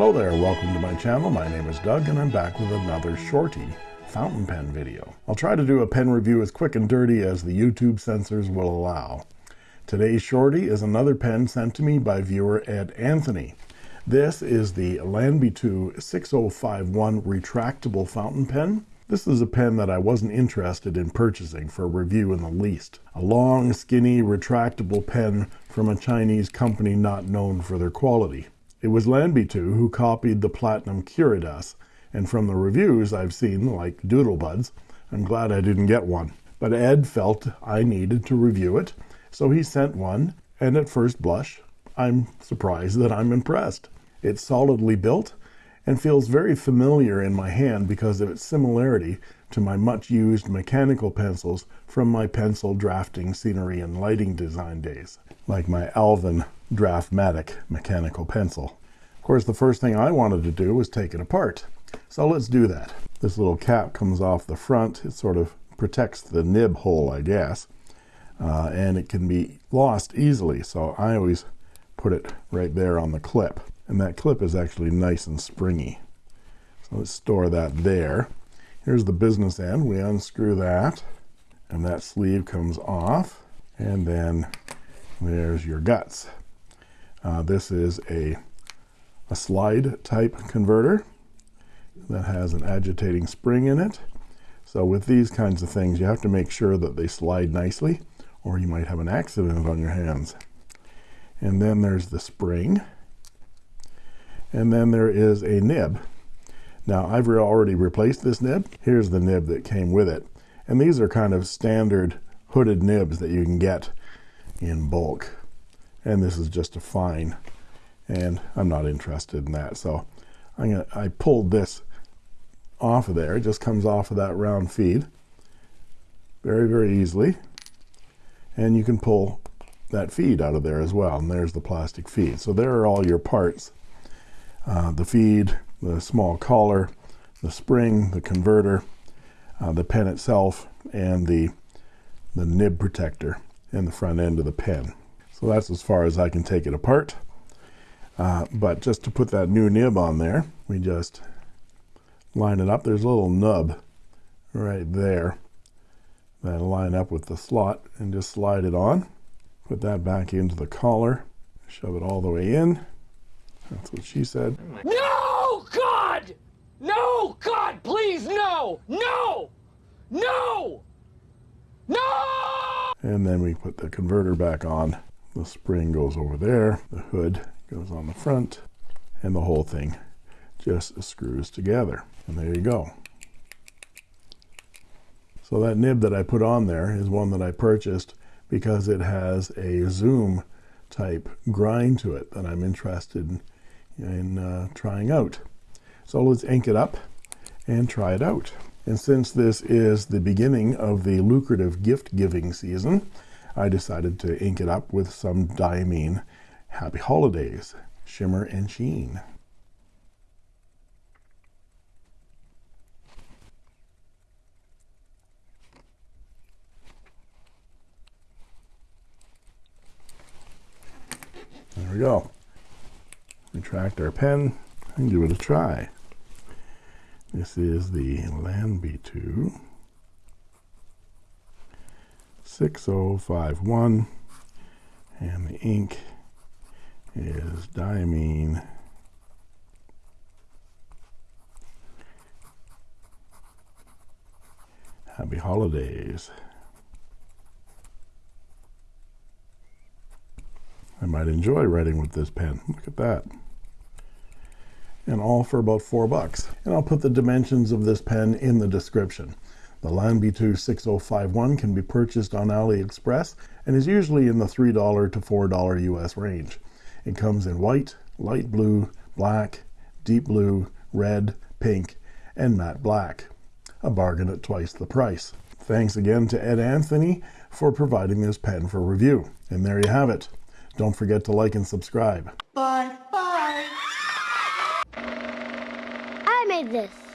Hello there, welcome to my channel. My name is Doug and I'm back with another shorty fountain pen video. I'll try to do a pen review as quick and dirty as the YouTube censors will allow. Today's shorty is another pen sent to me by viewer Ed Anthony. This is the Lanbitou 6051 retractable fountain pen. This is a pen that I wasn't interested in purchasing for review in the least. A long, skinny, retractable pen from a Chinese company not known for their quality. It was Lanbitou who copied the Platinum Curidas, and from the reviews I've seen, like Doodlebuds, I'm glad I didn't get one. But Ed felt I needed to review it, so he sent one, and at first blush, I'm surprised that I'm impressed. It's solidly built and feels very familiar in my hand because of its similarity to my much used mechanical pencils from my pencil drafting scenery and lighting design days, like my Alvin Draftmatic mechanical pencil. Of course, the first thing I wanted to do was take it apart. So let's do that. This little cap comes off the front. It sort of protects the nib hole, I guess. Uh, and it can be lost easily. So I always put it right there on the clip. And that clip is actually nice and springy. So let's store that there. Here's the business end. We unscrew that. And that sleeve comes off. And then there's your guts. Uh, this is a, a slide type converter that has an agitating spring in it. So with these kinds of things, you have to make sure that they slide nicely or you might have an accident on your hands. And then there's the spring. And then there is a nib. Now I've already replaced this nib. Here's the nib that came with it. And these are kind of standard hooded nibs that you can get in bulk. And this is just a fine. And I'm not interested in that. So I'm gonna I pulled this off of there. It just comes off of that round feed very very easily. And you can pull that feed out of there as well. And there's the plastic feed. So there are all your parts uh, the feed the small collar the spring the converter uh, the pen itself and the the nib protector in the front end of the pen so that's as far as I can take it apart. Uh, but just to put that new nib on there, we just line it up. There's a little nub right there that'll line up with the slot and just slide it on. Put that back into the collar, shove it all the way in. That's what she said. No, God! No, God, please, no! No! No! No! And then we put the converter back on the spring goes over there the hood goes on the front and the whole thing just screws together and there you go so that nib that I put on there is one that I purchased because it has a zoom type grind to it that I'm interested in, in uh, trying out so let's ink it up and try it out and since this is the beginning of the lucrative gift giving season I decided to ink it up with some Diamine Happy Holidays Shimmer and Sheen. There we go. Retract our pen and give it a try. This is the Lanbitou 6051 and the ink is diamine. Happy holidays I might enjoy writing with this pen look at that and all for about four bucks and I'll put the dimensions of this pen in the description the Lanbitou 6051 can be purchased on AliExpress and is usually in the $3 to $4 US range. It comes in white, light blue, black, deep blue, red, pink, and matte black. A bargain at twice the price. Thanks again to Ed Anthony for providing this pen for review. And there you have it. Don't forget to like and subscribe. Bye. Bye. I made this.